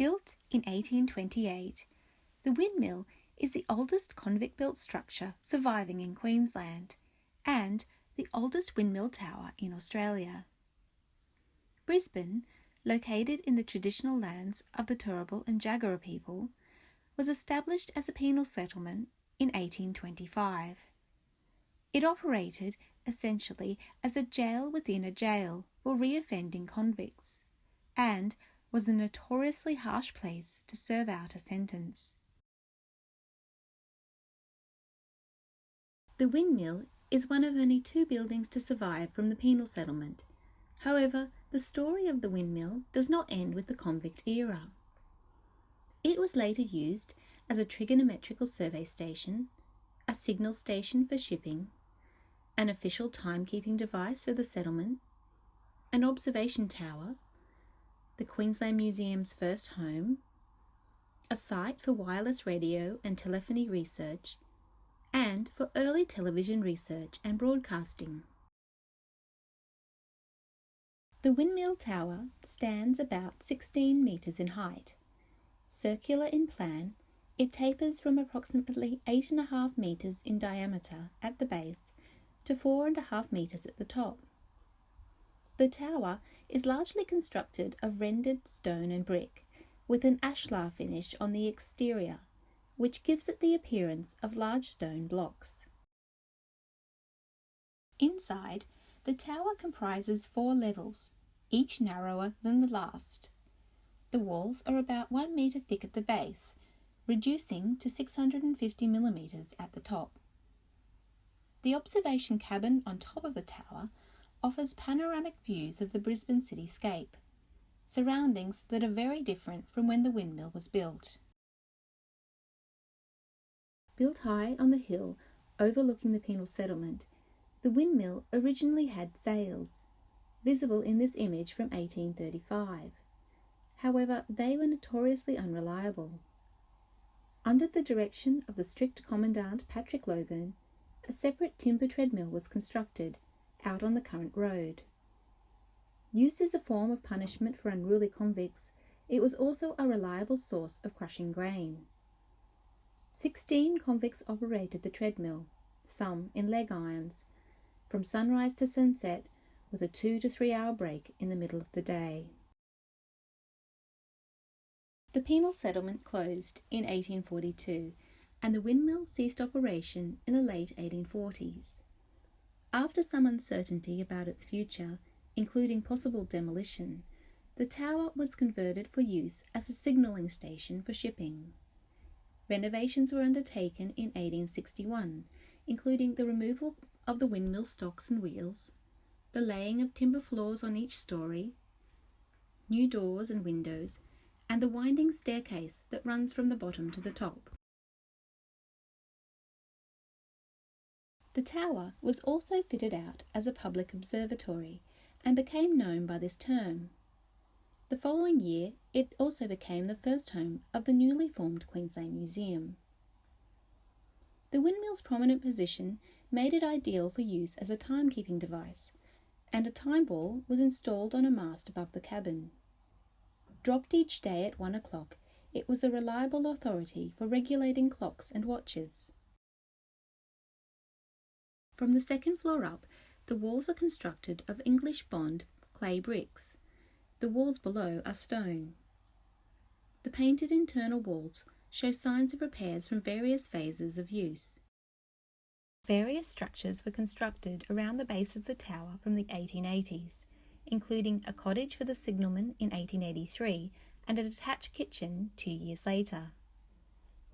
Built in 1828, the windmill is the oldest convict built structure surviving in Queensland and the oldest windmill tower in Australia. Brisbane, located in the traditional lands of the Turrbal and Jagera people, was established as a penal settlement in 1825. It operated essentially as a jail within a jail for reoffending convicts and was a notoriously harsh place to serve out a sentence. The windmill is one of only two buildings to survive from the penal settlement. However, the story of the windmill does not end with the convict era. It was later used as a trigonometrical survey station, a signal station for shipping, an official timekeeping device for the settlement, an observation tower, the Queensland Museum's first home, a site for wireless radio and telephony research, and for early television research and broadcasting. The windmill tower stands about 16 metres in height. Circular in plan, it tapers from approximately 8.5 metres in diameter at the base to 4.5 metres at the top. The tower is largely constructed of rendered stone and brick, with an ashlar finish on the exterior which gives it the appearance of large stone blocks. Inside, the tower comprises four levels, each narrower than the last. The walls are about 1 metre thick at the base, reducing to 650 millimetres at the top. The observation cabin on top of the tower offers panoramic views of the Brisbane cityscape, surroundings that are very different from when the windmill was built. Built high on the hill overlooking the penal settlement, the windmill originally had sails, visible in this image from 1835. However, they were notoriously unreliable. Under the direction of the strict Commandant Patrick Logan, a separate timber treadmill was constructed out on the current road. Used as a form of punishment for unruly convicts, it was also a reliable source of crushing grain. Sixteen convicts operated the treadmill, some in leg irons, from sunrise to sunset with a two to three hour break in the middle of the day. The penal settlement closed in 1842 and the windmill ceased operation in the late 1840s. After some uncertainty about its future, including possible demolition, the tower was converted for use as a signalling station for shipping. Renovations were undertaken in 1861, including the removal of the windmill stocks and wheels, the laying of timber floors on each story, new doors and windows, and the winding staircase that runs from the bottom to the top. The tower was also fitted out as a public observatory and became known by this term. The following year, it also became the first home of the newly formed Queensland Museum. The windmill's prominent position made it ideal for use as a timekeeping device, and a time ball was installed on a mast above the cabin. Dropped each day at one o'clock, it was a reliable authority for regulating clocks and watches. From the second floor up, the walls are constructed of English bond clay bricks the walls below are stone. The painted internal walls show signs of repairs from various phases of use. Various structures were constructed around the base of the tower from the 1880s, including a cottage for the signalman in 1883 and a detached kitchen two years later.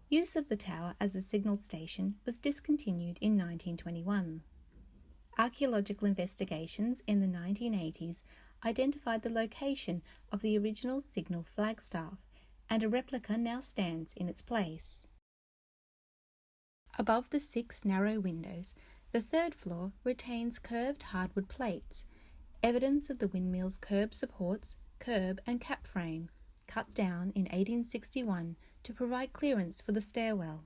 Use of the tower as a signal station was discontinued in 1921. Archaeological investigations in the 1980s identified the location of the original signal flagstaff, and a replica now stands in its place. Above the six narrow windows, the third floor retains curved hardwood plates, evidence of the windmill's curb supports, curb and cap frame, cut down in 1861 to provide clearance for the stairwell.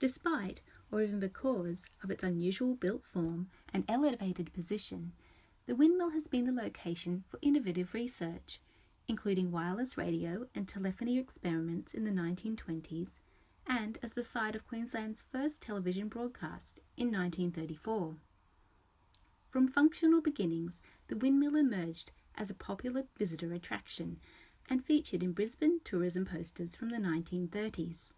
Despite or even because of its unusual built form and elevated position, the windmill has been the location for innovative research, including wireless radio and telephony experiments in the 1920s, and as the site of Queensland's first television broadcast in 1934. From functional beginnings, the windmill emerged as a popular visitor attraction and featured in Brisbane tourism posters from the 1930s.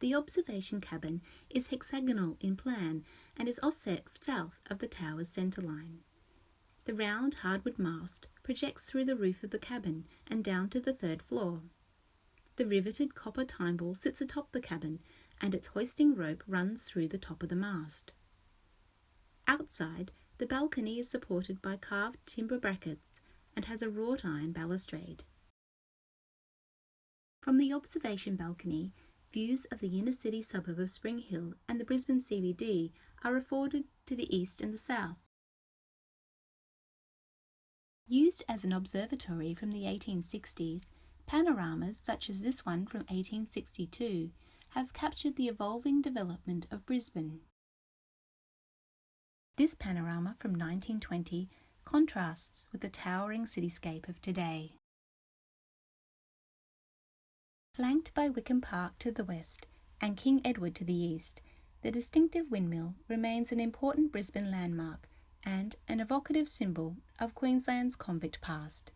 The observation cabin is hexagonal in plan and is offset south of the tower's centreline. The round hardwood mast projects through the roof of the cabin and down to the third floor. The riveted copper time ball sits atop the cabin and its hoisting rope runs through the top of the mast. Outside, the balcony is supported by carved timber brackets and has a wrought iron balustrade. From the observation balcony, views of the inner city suburb of Spring Hill and the Brisbane CBD are afforded to the east and the south. Used as an observatory from the 1860s, panoramas such as this one from 1862 have captured the evolving development of Brisbane. This panorama from 1920 contrasts with the towering cityscape of today. Flanked by Wickham Park to the west and King Edward to the east, the distinctive windmill remains an important Brisbane landmark and an evocative symbol of Queensland's convict past.